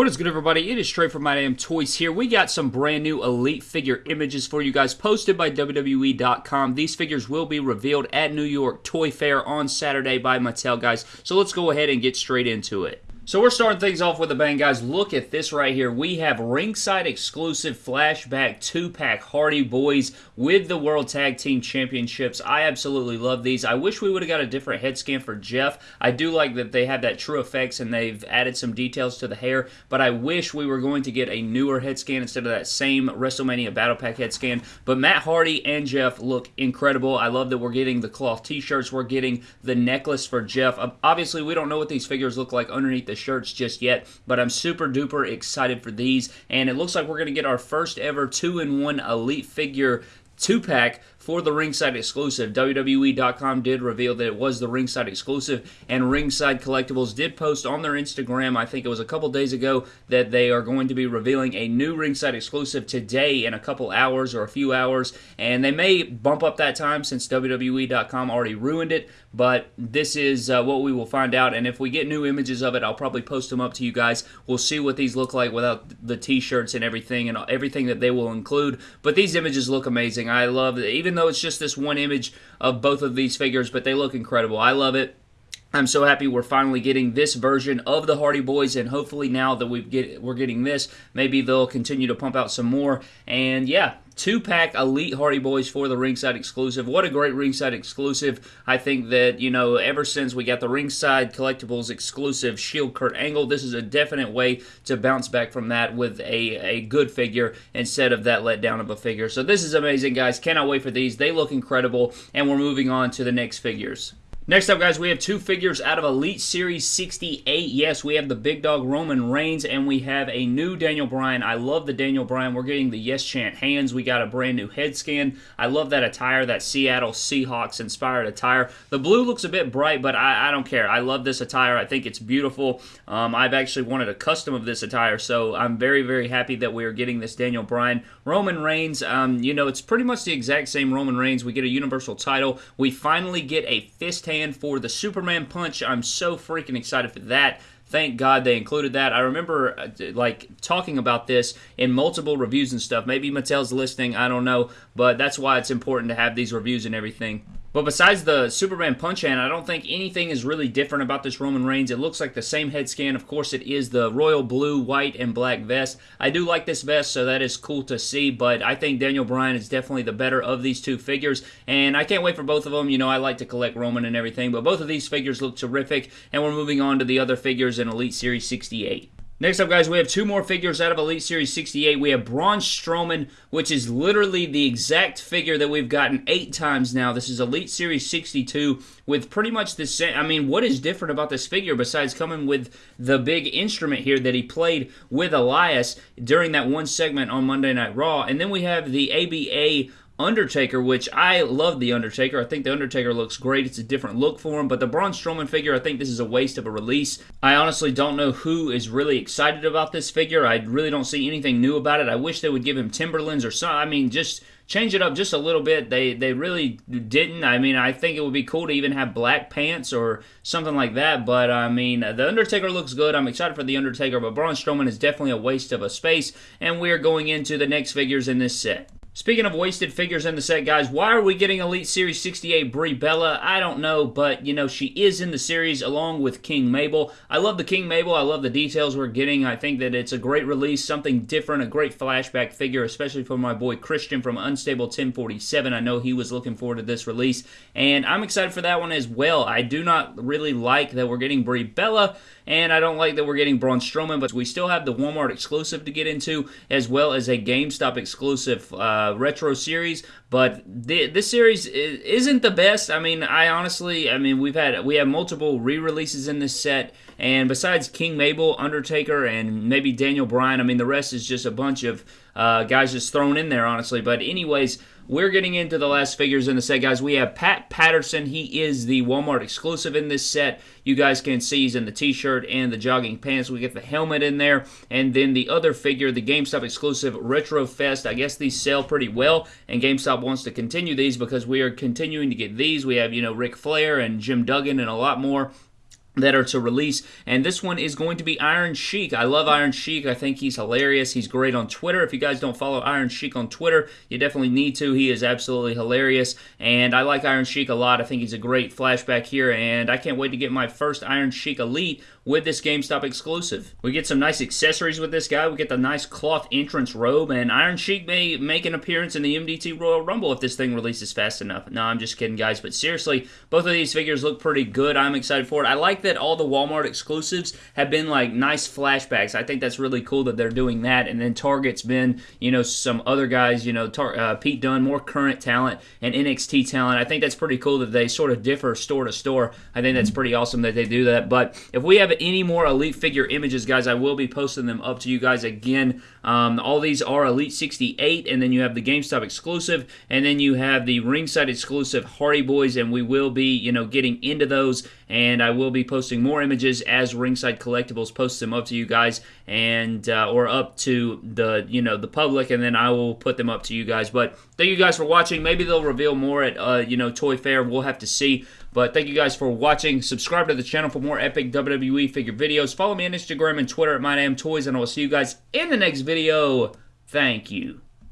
What is good, everybody? It is Trey from My Damn Toys here. We got some brand new Elite figure images for you guys posted by WWE.com. These figures will be revealed at New York Toy Fair on Saturday by Mattel, guys. So let's go ahead and get straight into it. So we're starting things off with a bang, guys. Look at this right here. We have ringside exclusive flashback two-pack Hardy Boys with the World Tag Team Championships. I absolutely love these. I wish we would have got a different head scan for Jeff. I do like that they have that TrueFX and they've added some details to the hair, but I wish we were going to get a newer head scan instead of that same WrestleMania Battle Pack head scan. But Matt Hardy and Jeff look incredible. I love that we're getting the cloth t-shirts. We're getting the necklace for Jeff. Obviously, we don't know what these figures look like underneath the shirts just yet, but I'm super duper excited for these. And it looks like we're going to get our first ever two in one Elite figure two pack for the ringside exclusive. WWE.com did reveal that it was the ringside exclusive, and Ringside Collectibles did post on their Instagram, I think it was a couple days ago, that they are going to be revealing a new ringside exclusive today in a couple hours or a few hours, and they may bump up that time since WWE.com already ruined it, but this is uh, what we will find out, and if we get new images of it, I'll probably post them up to you guys. We'll see what these look like without the t-shirts and everything and everything that they will include, but these images look amazing. I love it, even though it's just this one image of both of these figures, but they look incredible. I love it. I'm so happy we're finally getting this version of the Hardy Boys, and hopefully now that we get we're getting this, maybe they'll continue to pump out some more. And yeah, two pack Elite Hardy Boys for the ringside exclusive. What a great ringside exclusive! I think that you know ever since we got the ringside collectibles exclusive Shield Kurt Angle, this is a definite way to bounce back from that with a a good figure instead of that letdown of a figure. So this is amazing, guys. Cannot wait for these. They look incredible, and we're moving on to the next figures. Next up, guys, we have two figures out of Elite Series 68. Yes, we have the big dog Roman Reigns, and we have a new Daniel Bryan. I love the Daniel Bryan. We're getting the Yes Chant hands. We got a brand new head scan. I love that attire, that Seattle Seahawks inspired attire. The blue looks a bit bright, but I, I don't care. I love this attire. I think it's beautiful. Um, I've actually wanted a custom of this attire, so I'm very, very happy that we are getting this Daniel Bryan. Roman Reigns, um, you know, it's pretty much the exact same Roman Reigns. We get a Universal title. We finally get a fist hand for the Superman punch. I'm so freaking excited for that. Thank God they included that. I remember uh, like talking about this in multiple reviews and stuff. Maybe Mattel's listening, I don't know, but that's why it's important to have these reviews and everything. But besides the Superman punch hand, I don't think anything is really different about this Roman Reigns. It looks like the same head scan. Of course, it is the royal blue, white, and black vest. I do like this vest, so that is cool to see, but I think Daniel Bryan is definitely the better of these two figures, and I can't wait for both of them. You know, I like to collect Roman and everything, but both of these figures look terrific, and we're moving on to the other figures in Elite Series 68. Next up, guys, we have two more figures out of Elite Series 68. We have Braun Strowman, which is literally the exact figure that we've gotten eight times now. This is Elite Series 62 with pretty much the same. I mean, what is different about this figure besides coming with the big instrument here that he played with Elias during that one segment on Monday Night Raw? And then we have the ABA Undertaker, which I love the Undertaker. I think the Undertaker looks great. It's a different look for him. But the Braun Strowman figure, I think this is a waste of a release. I honestly don't know who is really excited about this figure. I really don't see anything new about it. I wish they would give him Timberlands or something. I mean, just change it up just a little bit. They they really didn't. I mean, I think it would be cool to even have black pants or something like that. But I mean, the Undertaker looks good. I'm excited for the Undertaker, but Braun Strowman is definitely a waste of a space. And we are going into the next figures in this set. Speaking of wasted figures in the set, guys, why are we getting Elite Series 68 Brie Bella? I don't know, but, you know, she is in the series along with King Mabel. I love the King Mabel. I love the details we're getting. I think that it's a great release, something different, a great flashback figure, especially for my boy Christian from Unstable 1047. I know he was looking forward to this release, and I'm excited for that one as well. I do not really like that we're getting Brie Bella, and I don't like that we're getting Braun Strowman, but we still have the Walmart exclusive to get into, as well as a GameStop exclusive. Uh, retro series, but th- this series isn't the best. I mean, I honestly, I mean, we've had we have multiple re-releases in this set, and besides King Mabel, Undertaker, and maybe Daniel Bryan, I mean, the rest is just a bunch of uh, guys just thrown in there, honestly. But anyways, we're getting into the last figures in the set, guys. We have Pat Patterson. He is the Walmart exclusive in this set. You guys can see he's in the t-shirt and the jogging pants. We get the helmet in there. And then the other figure, the GameStop exclusive Retro Fest. I guess these sell pretty well, and GameStop wants to continue these because we are continuing to get these. We have, you know, Ric Flair and Jim Duggan and a lot more that are to release. And this one is going to be Iron Sheik. I love Iron Sheik. I think he's hilarious. He's great on Twitter. If you guys don't follow Iron Sheik on Twitter, you definitely need to. He is absolutely hilarious. And I like Iron Sheik a lot. I think he's a great flashback here. And I can't wait to get my first Iron Sheik Elite with this GameStop exclusive. We get some nice accessories with this guy. We get the nice cloth entrance robe. And Iron Sheik may make an appearance in the MDT Royal Rumble if this thing releases fast enough. No, I'm just kidding, guys. But seriously, both of these figures look pretty good. I'm excited for it. I like that all the Walmart exclusives have been like nice flashbacks. I think that's really cool that they're doing that. And then Target's been, you know, some other guys, you know, Tar- uh, Pete Dunne, more current talent and NXT talent. I think that's pretty cool that they sort of differ store to store. I think that's pretty awesome that they do that. But if we have any more Elite figure images, guys, I will be posting them up to you guys again. Um, all these are Elite 68, and then you have the GameStop exclusive, and then you have the ringside exclusive Hardy Boys, and we will be, you know, getting into those, and I will be posting more images as Ringside Collectibles posts them up to you guys, and uh, or up to the, you know, the public, and then I will put them up to you guys. But thank you guys for watching. Maybe they'll reveal more at, uh, you know, Toy Fair. We'll have to see. But thank you guys for watching. Subscribe to the channel for more epic WWE figure videos. Follow me on Instagram and Twitter at MyDamnToys, and I will see you guys in the next video. Thank you.